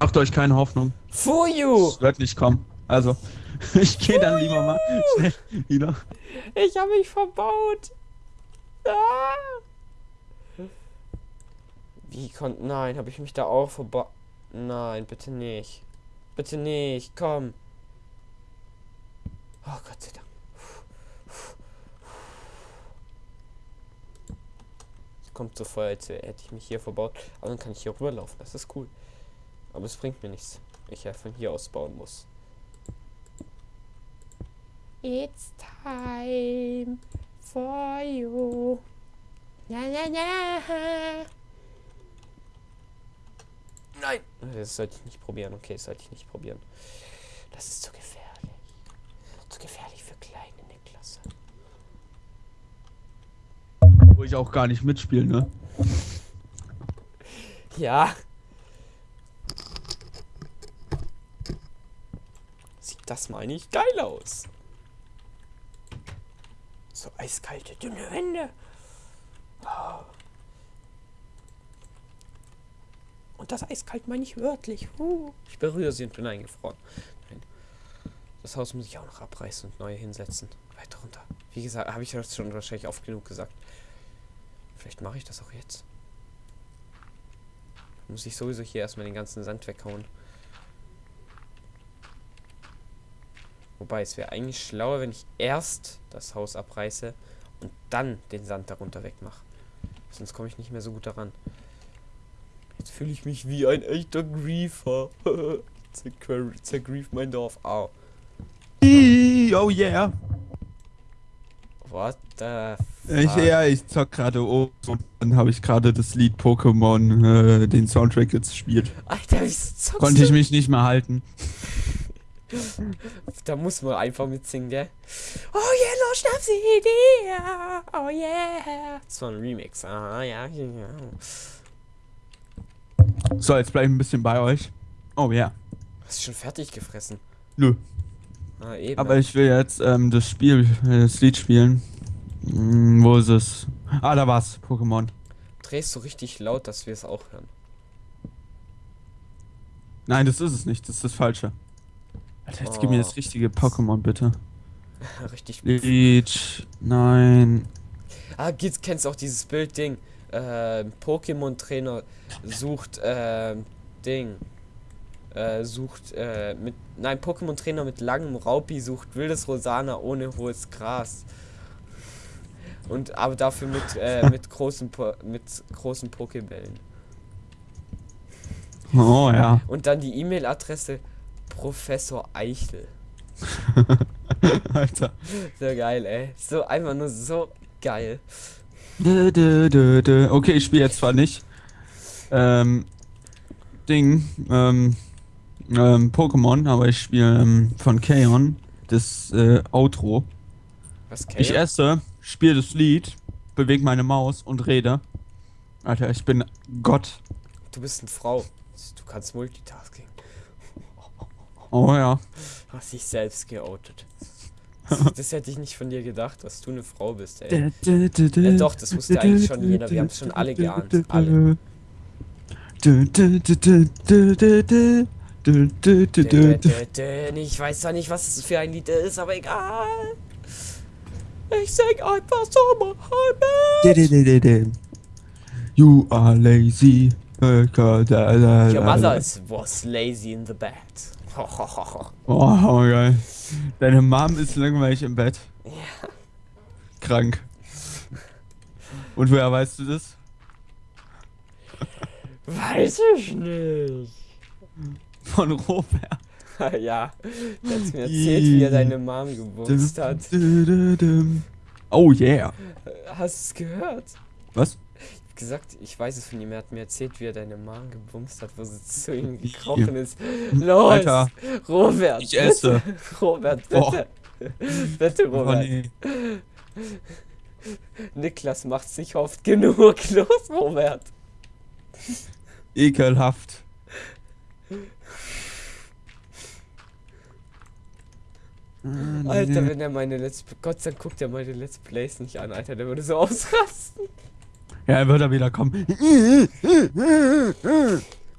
Macht euch keine Hoffnung. Fuju! Es wird nicht kommen. Also, ich gehe dann lieber mal schnell wieder. Ich habe mich verbaut. Ah. Wie konnte... Nein, habe ich mich da auch verbaut? Nein, bitte nicht. Bitte nicht, komm. Oh Gott sei Dank. Kommt so vor, als hätte ich mich hier verbaut. Aber dann kann ich hier rüberlaufen. Das ist cool. Aber es bringt mir nichts. Ich ja von hier aus bauen muss. It's time for you. Na, na, na. Nein! Das sollte ich nicht probieren. Okay, das sollte ich nicht probieren. Das ist zu gefährlich. Zu gefährlich für kleine Niklasse. Ich auch gar nicht mitspiele, ne? Ja. Sieht das mal nicht geil aus. So eiskalte, dünne Wände. Oh. Und das eiskalt meine ich wörtlich. Uh. Ich berühre sie und bin eingefroren. Nein. Das Haus muss ich auch noch abreißen und neu hinsetzen. Weiter runter. Wie gesagt, habe ich das schon wahrscheinlich oft genug gesagt. Vielleicht mache ich das auch jetzt. Muss ich sowieso hier erstmal den ganzen Sand weghauen. Wobei, es wäre eigentlich schlauer, wenn ich erst das Haus abreiße und dann den Sand darunter wegmache. Sonst komme ich nicht mehr so gut daran. Jetzt fühle ich mich wie ein echter Griefer. Zergrief mein Dorf. Au. Oh yeah. What the Ich, fuck? ja, ich zock gerade oben und dann habe ich gerade das Lied Pokémon, äh, den Soundtrack jetzt gespielt. Alter, wieso zockst Konnte ich mich nicht mehr halten. Da muss man einfach mitsingen, gell? Oh yeah, los, Schnapsidee! Oh yeah! Das war ein Remix. Aha, ja, ja. So, jetzt bleib ich ein bisschen bei euch. Oh ja. Hast du schon fertig gefressen? Nö. Ah, eben. Aber ich will jetzt ähm, das Spiel, äh, das Lied spielen. Hm, wo ist es? Ah, da war's. Pokémon. Drehst du richtig laut, dass wir es auch hören. Nein, das ist es nicht. Das ist das Falsche. Alter, jetzt gib mir Oh. das richtige Pokémon, bitte. richtig. Lied. Nein. Ah, gibt's, kennst du auch dieses Bildding? Ähm, Pokémon-Trainer sucht, ähm, Ding. Äh, sucht, äh, mit. Nein, Pokémon-Trainer mit langem Raupi sucht wildes Rosana ohne hohes Gras. Und aber dafür mit, äh, mit großen po mit großen Pokébällen. Oh ja. Und dann die E-Mail-Adresse Professor Eichel. Alter. So geil, ey. So einfach nur so geil. Dö, dö, dö. Okay, ich spiele jetzt zwar nicht. Ähm. Ding. Ähm. Ähm, Pokémon, aber ich spiele ähm, von Kaon das äh, Outro. Was Ich Kale? esse, spiele das Lied, bewege meine Maus und rede. Alter, ich bin Gott. Du bist eine Frau. Du kannst Multitasking. Oh ja. Hast dich selbst geoutet. Das, das hätte ich nicht von dir gedacht, dass du eine Frau bist, ey. Äh, doch, das wusste eigentlich schon jeder. Wir haben's schon alle geahnt. Alle. Ich weiß zwar nicht, was es für ein Lied ist, aber egal. Ich sing einfach so Mohammed. You are lazy. Your mother is- was lazy in the bed. Oh, geil. Deine Mom ist langweilig im Bett. Ja. Krank. Und woher weißt du das? Weiß ich nicht. Von Robert. ja, der hat mir erzählt, wie er deine Mom gebumst hat. Oh yeah. Hast du es gehört? Was? Ich hab gesagt, ich weiß es von ihm. Er hat mir erzählt, wie er deine Mom gebumst hat, wo sie zu ihm gekrochen ist. Los! Alter, Robert! ich esse. Bitte, Robert, Oh. bitte! bitte, Oh, Robert. nee. Niklas macht's nicht oft genug. Los, Robert! Ekelhaft. Ah, Alter, wenn er meine Let's Gott sei Dank guckt er meine Let's Plays nicht an, Alter, der würde so ausrasten. Ja, er wird er wieder kommen.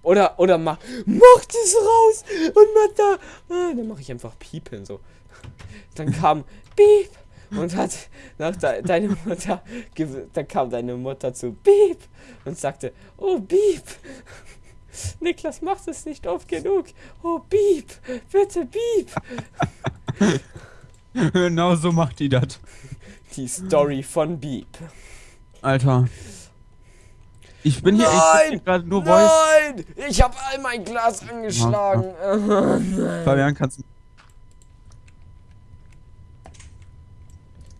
Oder, oder mach, mach das raus und mach da. Ah, dann mache ich einfach Piepen so. Dann kam Piep und hat nach de, deine Mutter, dann kam deine Mutter zu Piep und sagte, oh Piep. Niklas macht es nicht oft genug. Oh Piep, bitte Piep. genau so macht die das. Die Story von Piep. Alter. Ich bin hier Nein! echt gerade nur Voice. Nein! Ich habe all mein Glas angeschlagen. Nein. Fabian, kannst du.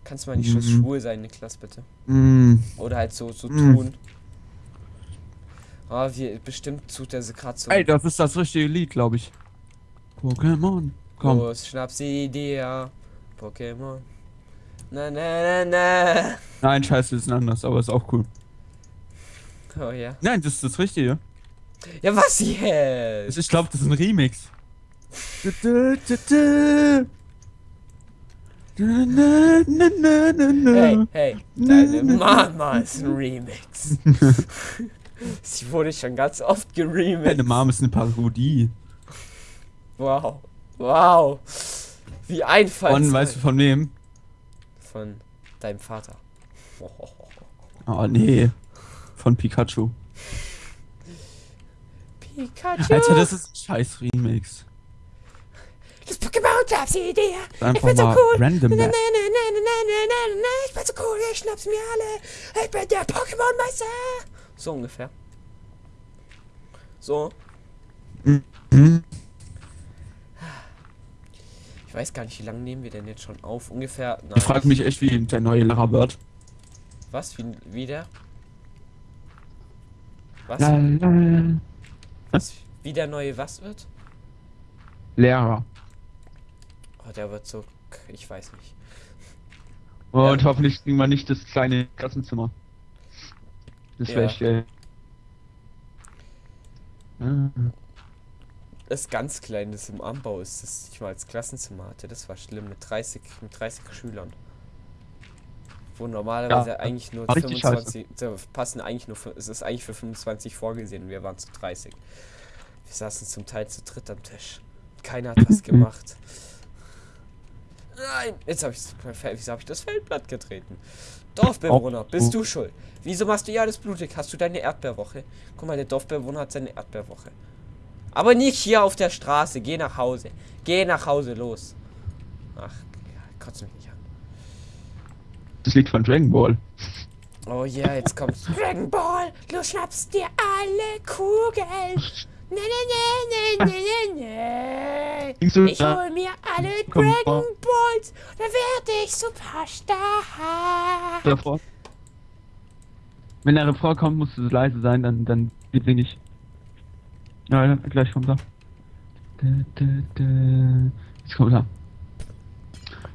Kannst du mal nicht Mhm. schwul sein, Niklas, bitte? Mm, Oder halt so, so Mhm. tun. Ah, wir, bestimmt tut er sie gerade so. ey, das ist das richtige Lied, glaube ich. Pokémon. Komm. Los, Schnapsidee, Pokémon. Na, na, na, na. Nein, scheiße, ist ein anderes, aber ist auch cool. Oh ja. Nein, das ist das Richtige. Ja, was jetzt? Ich glaube, das ist ein Remix. Hey, hey, deine Mama ist ein Remix. Sie wurde schon ganz oft geremixed. Deine Mom ist eine Parodie. Wow. Wow. Wie einfallsreich. Von, weißt du von wem? Von deinem Vater. Oh, nee. Von Pikachu. Pikachu. Alter, das ist ein scheiß Remix. Das Pokémon Schnapsidee. Einfach bin so cool. random. Na, na, na, na, na, na, na, na, na, Ich bin so cool, ich schnapp's mir alle. Ich bin der Pokémon-Meister. So ungefähr. So. Ich weiß gar nicht, wie lange nehmen wir denn jetzt schon auf? Ungefähr. Nein. Ich frage mich echt, wie der neue Lehrer wird. Was? Wie, wie der? Was? La, la. was? Wie der neue was wird? Lehrer. Oh, der wird so. Ich weiß nicht. Und Ja. hoffentlich kriegen wir nicht das kleine Klassenzimmer. Das wäre Ja. echt geil. Ah. Das ganz klein, das im Anbau ist, das ich mal als Klassenzimmer hatte. Das war schlimm mit 30, mit 30 Schülern. Wo normalerweise Ja, eigentlich nur war richtig 25, da passen eigentlich nur, für- es ist eigentlich für 25 vorgesehen wir waren zu 30. Wir saßen zum Teil zu dritt am Tisch. Keiner hat was gemacht. Nein, jetzt habe ich, hab ich das Feldblatt getreten? Dorfbewohner, Oh. bist du schuld? Wieso machst du ja alles blutig? Hast du deine Erdbeerwoche? Guck mal, der Dorfbewohner hat seine Erdbeerwoche. Aber nicht hier auf der Straße. Geh nach Hause. Geh nach Hause, los. Ach, ja, kotzt mich nicht an. Das Lied von Dragon Ball. Oh ja, jetzt kommt's. Dragon Ball, du schnappst dir alle Kugeln. Ne, ne, ne, ne, ne, ne, Singst du ne. Ich hol mir alle Dragon Balls, dann werde ich Superstar. Refrain? Wenn der Refrain kommt, muss es leise sein, dann, dann singe ich. Ja, gleich kommt er. Jetzt kommt er.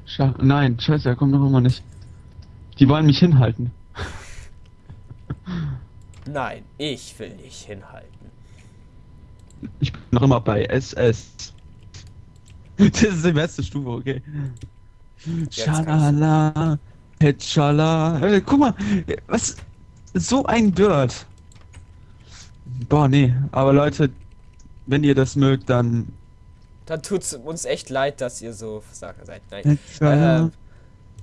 Scha Nein, scheiße, er kommt noch immer nicht. Die wollen mich hinhalten. Nein, ich will dich hinhalten. Ich bin noch immer bei SS. Das ist die beste Stufe, okay. Schalala, Petschala. Guck mal, was? So ein Bird. Boah, nee. Aber Leute, wenn ihr das mögt, dann. Dann tut's uns echt leid, dass ihr so Versager seid. Nein. Petschala.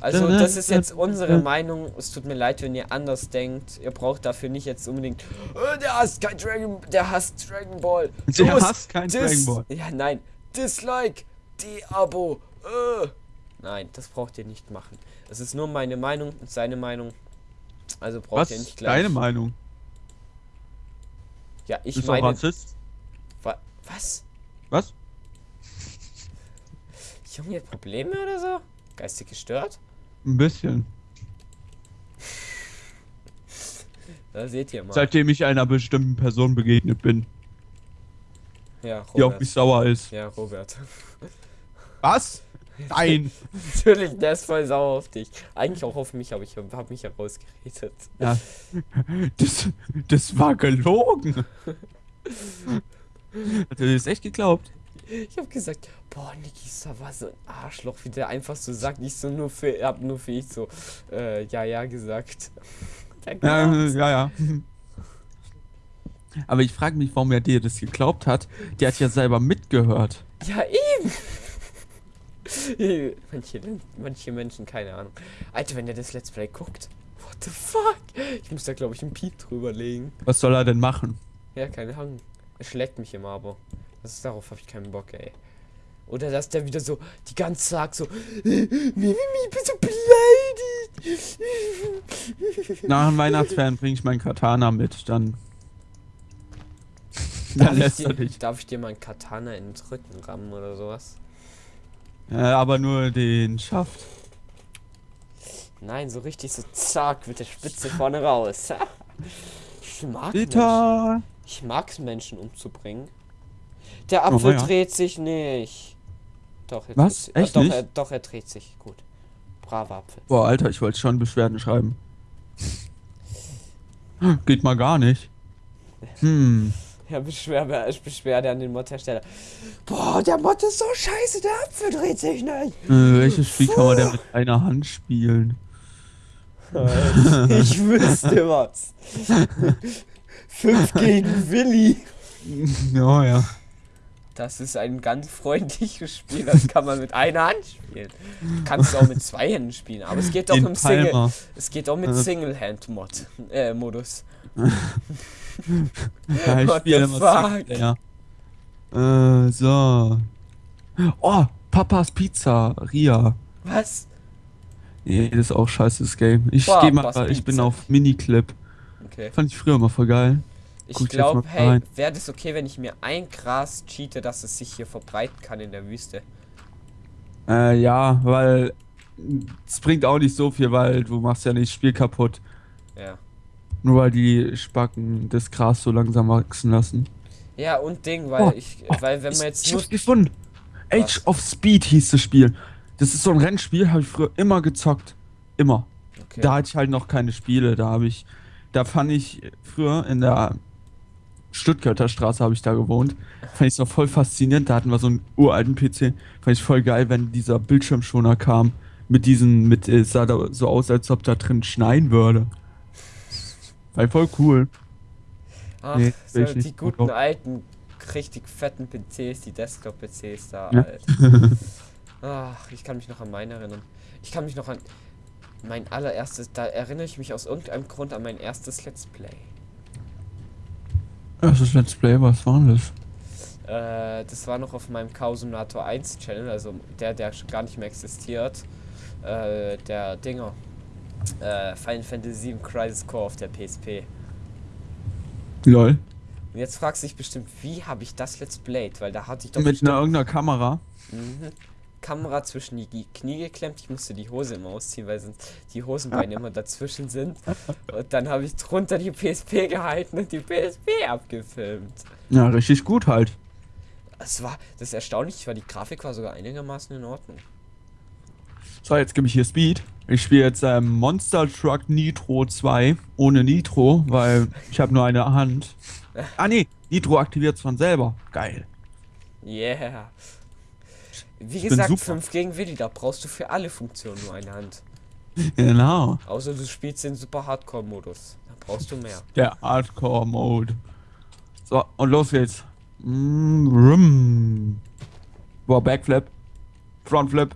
Also das ist jetzt unsere Meinung. Es tut mir leid, wenn ihr anders denkt. Ihr braucht dafür nicht jetzt unbedingt. "Äh, der hasst kein Dragon, der hasst Dragon Ball. Der Los, hasst kein Dragon Ball. Ja, nein. Dislike, De-Abo. Äh. Nein, das braucht ihr nicht machen. Das ist nur meine Meinung und seine Meinung. Also braucht Was ihr nicht ist gleich. deine Meinung? Ja, ich du auch meine. Rassist? Wa was? Was? Junge, Probleme oder so? Geistig gestört? Ein bisschen. Da seht ihr mal. Seitdem ich einer bestimmten Person begegnet bin, ja, die auf Robert. mich sauer ist. Ja, Robert. Was? Nein. Natürlich, der ist voll sauer auf dich. Eigentlich auch auf mich, aber ich habe mich herausgeredet. Ja. Das, das war gelogen. Hat er das echt geglaubt? Ich habe gesagt, boah, Niki war so ein Arschloch, wie der einfach so sagt. Ich so nur für, hab nur für ich so, äh, ja, ja gesagt. Ja, ja, ja. Aber ich frage mich, warum er dir das geglaubt hat. Der hat ja selber mitgehört. Ja, eben. manche, manche Menschen, keine Ahnung. Alter, wenn der das Let's Play guckt. What the fuck? Ich muss da, glaube ich, einen Piep drüber legen. Was soll er denn machen? Ja, keine Ahnung. Er schlägt mich immer, aber das ist, darauf habe ich keinen Bock, ey. Oder dass der wieder so die ganze Tag so Mimi, bist du beleidigt? Nach dem Weihnachtsferien bringe ich meinen Katana mit, dann. Darf Dann ich, lässt er dir, dich. darf ich dir meinen Katana in den Rücken rammen oder sowas? Ja, aber nur den Schaft. Nein, so richtig so zack mit der Spitze vorne raus. Ich mag Menschen. Bitter! Ich mag's Menschen umzubringen. Der Apfel Oh, ja. dreht sich nicht. Doch, jetzt Was? dreht sich- Echt doch, nicht? Er, doch, er dreht sich. Gut. Braver Apfel. Boah, Alter, ich wollte schon Beschwerden schreiben. Geht mal gar nicht. Hm. Ja, Beschwer, Beschwerde an den Mod-Hersteller. Boah, der Mod ist so scheiße, der Apfel dreht sich nicht. Äh, welches Spiel kann man denn mit einer Hand spielen? ich wüsste was. Fünf gegen Willi. Ja, ja. Das ist ein ganz freundliches Spiel, das kann man mit einer Hand spielen. Kannst du auch mit zwei Händen spielen, aber es geht doch im Single. Es geht auch mit Äh. Single-Hand-Mod äh, Modus. Ja, ich What spiele immer fuck? Singleplayer. Äh, so. Oh, Papas Pizza, Ria. Was? Nee, das ist auch scheiße, das Game. Ich Papas geh mal, ich bin auf Miniclip. Okay. Fand ich früher immer voll geil. Ich glaube, hey, wäre das okay, wenn ich mir ein Gras cheate, dass es sich hier verbreiten kann in der Wüste? Äh, ja, weil es bringt auch nicht so viel, weil du machst ja nicht das Spiel kaputt. Ja. Nur weil die Spacken das Gras so langsam wachsen lassen. Ja, und Ding, weil Oh, ich, oh, weil wenn ich, man jetzt ich nur. hab's gefunden. Age of Speed hieß das Spiel. Das ist so ein Rennspiel, habe ich früher immer gezockt. Immer. Okay. Da hatte ich halt noch keine Spiele. Da habe ich, da fand ich früher in der Stuttgarter Straße habe ich da gewohnt. Fand ich noch voll faszinierend. Da hatten wir so einen uralten PC. Fand ich voll geil, wenn dieser Bildschirmschoner kam. Mit diesen, mit, es sah da so aus, als ob da drin schneien würde. War voll cool. Ach, Nee, so die nicht. guten alten, richtig fetten PCs, die Desktop-PCs da. Ja. Ach, ich kann mich noch an meinen erinnern. Ich kann mich noch an mein allererstes, da erinnere ich mich aus irgendeinem Grund an mein erstes Let's Play. Erstes Let's Play, was war das? Äh, das war noch auf meinem Kausunator 1 Channel, also der, der schon gar nicht mehr existiert. Äh, der Dinger. Äh, Final Fantasy VII Crisis Core auf der PSP. Lol. Und jetzt fragst du dich bestimmt, wie habe ich das Let's Played? Weil da hatte ich doch Mit einer irgendeiner Kamera. Mhm. Kamera zwischen die Knie geklemmt. Ich musste die Hose immer ausziehen, weil sonst die Hosenbeine immer dazwischen sind. Und dann habe ich drunter die PSP gehalten und die PSP abgefilmt. Ja, richtig gut halt. Es war, das ist erstaunlich, weil die Grafik war sogar einigermaßen in Ordnung. So, jetzt gebe ich hier Speed. Ich spiele jetzt ähm, Monster Truck Nitro 2 ohne Nitro, weil ich habe nur eine Hand. Ah nee, Nitro aktiviert von selber. Geil. Yeah. Wie Ich gesagt, super. 5 gegen Willi, da brauchst du für alle Funktionen nur eine Hand. Genau. Außer du spielst den Super Hardcore-Modus. Da brauchst du mehr. Der Hardcore Mode. So, und los geht's. Mm. Boah, Backflip, Frontflip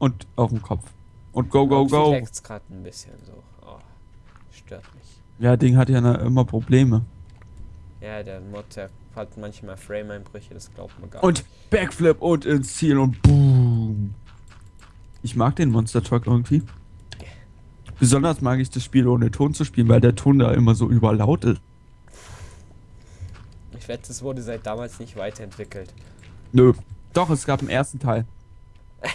und auf den Kopf. Und go, go, go. leckt's gerade ein bisschen so. Oh, stört mich. Ja, Ding hat ja immer Probleme. Ja, der Mod, der hat manchmal Frame-Einbrüche, das glaubt man gar Und Backflip und ins Ziel und boom. Ich mag den Monster Truck irgendwie. Besonders mag ich das Spiel ohne Ton zu spielen, weil der Ton da immer so überlaut ist. nicht. Ich wette, es wurde seit damals nicht weiterentwickelt. Nö. Doch, es gab einen ersten Teil.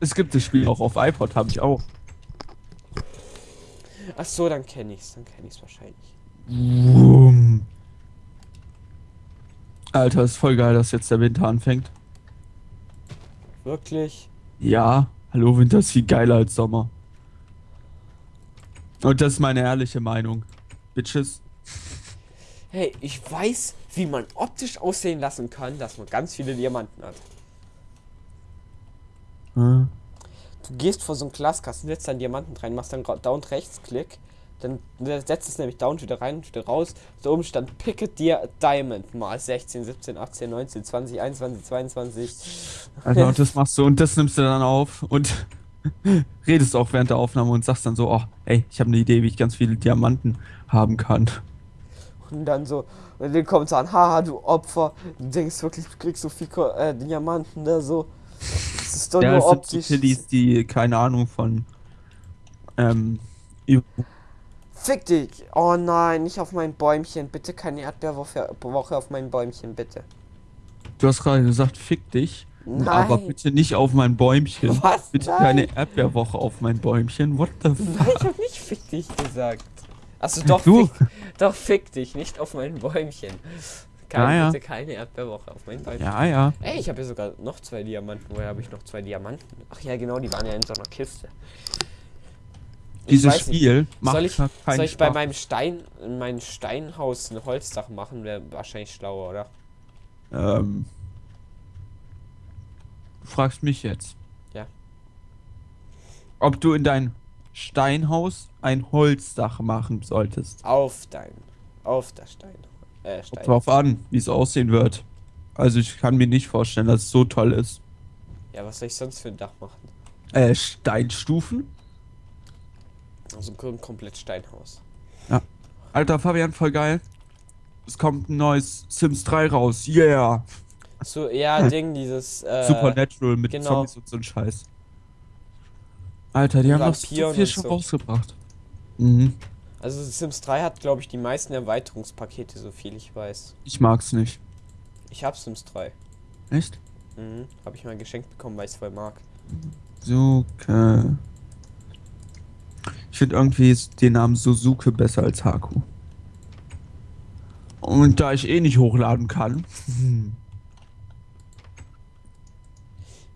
Es gibt das Spiel auch auf iPod, habe ich auch. Ach so, dann kenne ich's, dann kenne ich's wahrscheinlich. Alter, ist voll geil, dass jetzt der Winter anfängt. Wirklich? Ja, hallo, Winter ist viel geiler als Sommer. Und das ist meine ehrliche Meinung. Bitches. Hey, ich weiß, wie man optisch aussehen lassen kann, dass man ganz viele Diamanten hat. Hm. Du gehst vor so einen Glaskasten, setzt dann Diamanten rein, machst dann Down Rechtsklick, Dann setzt es nämlich down wieder rein wieder raus. Da oben stand Picket Dear Diamond mal 16, 17, 18, 19, 20, 21, 22. Also und das machst du und das nimmst du dann auf und redest auch während der Aufnahme und sagst dann so, oh, ey, ich habe eine Idee, wie ich ganz viele Diamanten haben kann. Und dann so, und dann kommt an, haha, du Opfer. Du denkst wirklich, du kriegst so viel äh, Diamanten da so. Das ist doch Ja, nur sind optisch. so Pillis, die keine Ahnung von ähm, Fick dich! Oh nein, nicht auf mein Bäumchen. Bitte keine Erdbeerwoche Woche auf mein Bäumchen, bitte. Du hast gerade gesagt, fick dich. Nein. Aber bitte nicht auf mein Bäumchen. Was? Bitte Nein. keine Erdbeerwoche auf mein Bäumchen. What the fuck? Nein, ich hab nicht fick dich gesagt. Achso, doch, Du. fick, doch fick dich, nicht auf mein Bäumchen. Keine, Ja, ja. Bitte keine Erdbeerwoche auf mein Bäumchen. Ja, ja. Ey, ich habe ja sogar noch zwei Diamanten. Woher habe ich noch zwei Diamanten? Ach ja, genau, die waren ja in so einer Kiste. Dieses Spiel macht Soll ich, keinen soll ich bei Spaß. meinem Stein, in meinem Steinhaus ein Holzdach machen? Wäre wahrscheinlich schlauer, oder? Ähm, du fragst mich jetzt. Ja. Ob du in dein Steinhaus ein Holzdach machen solltest. Auf dein, auf der Stein. Äh, Stein. drauf an, wie es aussehen wird. Also ich kann mir nicht vorstellen, dass es so toll ist. Ja, was soll ich sonst für ein Dach machen? Äh, Steinstufen? Also komplett Steinhaus. Alter Fabian, voll geil. Es kommt ein neues Sims 3 raus. Yeah. So, ja, Ding, dieses. Äh, Supernatural mit genau. Zombies und so ein Scheiß. Alter, die Und haben noch so viel schon so. rausgebracht. Mhm. Also Sims 3 hat, glaube ich, die meisten Erweiterungspakete, so viel ich weiß. Ich mag's nicht. Ich hab Sims 3. Echt? Mhm. Habe ich mal geschenkt bekommen, weil ich es voll mag. Suke. Ich finde irgendwie den Namen Suzuke besser als Haku. Und da ich eh nicht hochladen kann.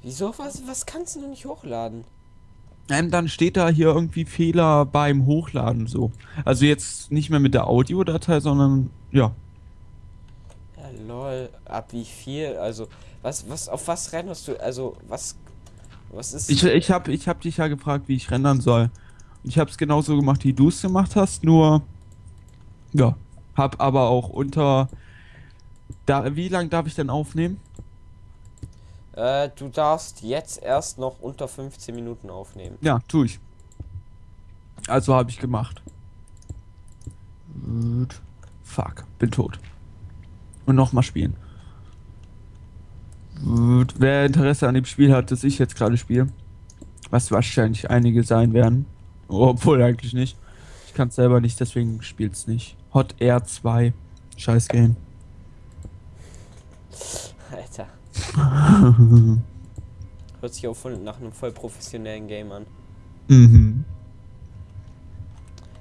Wieso? Was, was kannst du noch nicht hochladen? Ähm, dann steht da hier irgendwie Fehler beim Hochladen so. Also jetzt nicht mehr mit der Audiodatei, sondern ja. Ja, lol. Ab wie viel? Also, was, was, auf was renderst du? Also, was, was ist. Ich, ich habe ich hab dich ja gefragt, wie ich rendern soll. Ich habe es genauso gemacht, wie du es gemacht hast, nur ja, hab aber auch unter da wie lang darf ich denn aufnehmen? Äh, du darfst jetzt erst noch unter 15 Minuten aufnehmen. Ja, tu ich. Also habe ich gemacht. Gut. Fuck, bin tot. Und nochmal spielen. Gut. Wer Interesse an dem Spiel hat, das ich jetzt gerade spiele, was wahrscheinlich einige sein werden, obwohl eigentlich nicht. Ich kann es selber nicht, deswegen spielt's nicht. Hot Air 2. Scheiß Game. Alter. Hört sich auch nach einem voll professionellen Game an. mhm.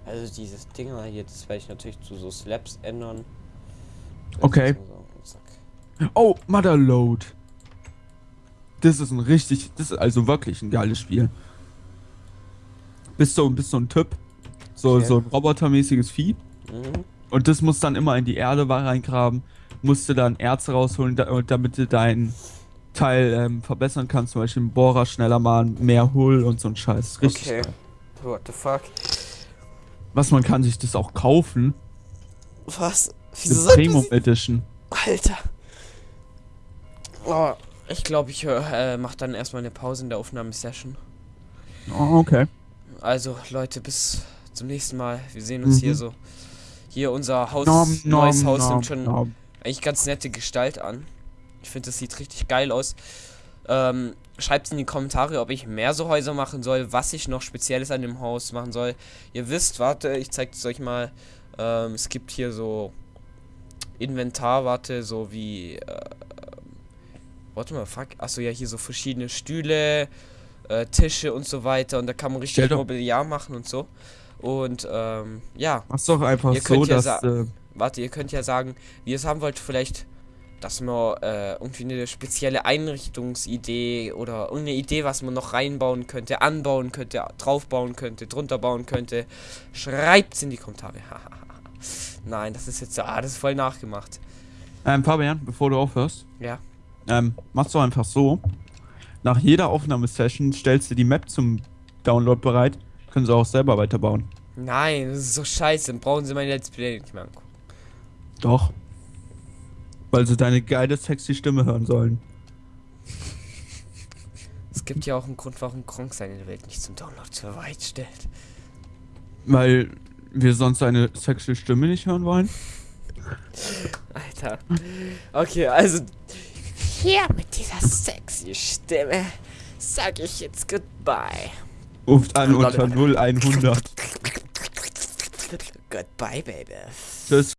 Also dieses Dinger hier, das werde ich natürlich zu so Slaps ändern. Das Okay. so- zack. Oh, Motherload. Das ist ein richtig, das ist also wirklich ein geiles Spiel. Bist so, bist so ein Typ, so, Okay. so ein robotermäßiges Vieh. Mhm. Und das muss dann immer in die Erde reingraben. Musst du dann Erze rausholen, damit du dein Teil ähm, verbessern kannst. Zum Beispiel einen Bohrer schneller machen, mehr Hull und so ein Scheiß. Richtig. Okay. geil. What the fuck? Was man kann sich das auch kaufen. Was? Wieso sagt Premium das? Edition. Alter. Oh, ich glaube, ich äh, mach dann erstmal eine Pause in der Aufnahmesession. Oh, okay. Also, Leute, bis zum nächsten Mal. Wir sehen uns Mhm. hier so. Hier unser Haus, Nom, neues nom, Haus nom, nimmt schon eigentlich ganz nette Gestalt an. Ich finde, das sieht richtig geil aus. Ähm, Schreibt in die Kommentare, ob ich mehr so Häuser machen soll, was ich noch Spezielles an dem Haus machen soll. Ihr wisst, warte, ich zeige es euch mal. Ähm, es gibt hier so Inventar, warte, so wie. Äh, warte mal, fuck. Achso, ja, hier so verschiedene Stühle, äh, Tische und so weiter. Und da kann man richtig doch- Mobiliar machen und so. Und ähm, ja, Mach's doch einfach Ihr könnt so, ja dass. Äh, warte, ihr könnt ja sagen, wie ihr es haben wollt, vielleicht, dass man äh, irgendwie eine spezielle Einrichtungsidee oder irgendeine Idee, was man noch reinbauen könnte, anbauen könnte, draufbauen könnte, drunter bauen könnte. Schreibt's in die Kommentare. Nein, das ist jetzt, ah, das ist voll nachgemacht. ähm, Fabian, bevor du aufhörst, Ja. ähm, machst du einfach so. Nach jeder Aufnahmesession stellst du die Map zum Download bereit. Können sie auch selber weiterbauen. Nein, das ist so scheiße. Dann brauchen sie mein Let's Play nicht mehr angucken. Doch. Weil sie deine geile, sexy Stimme hören sollen. Es gibt ja auch einen Grund, warum Kronk seine Welt nicht zum Download bereitstellt. Weil wir sonst seine sexy Stimme nicht hören wollen. Alter. Okay, also hier mit dieser sexy Stimme sag ich jetzt goodbye. Ruft an unter 0100. Goodbye, Baby. Tschüss.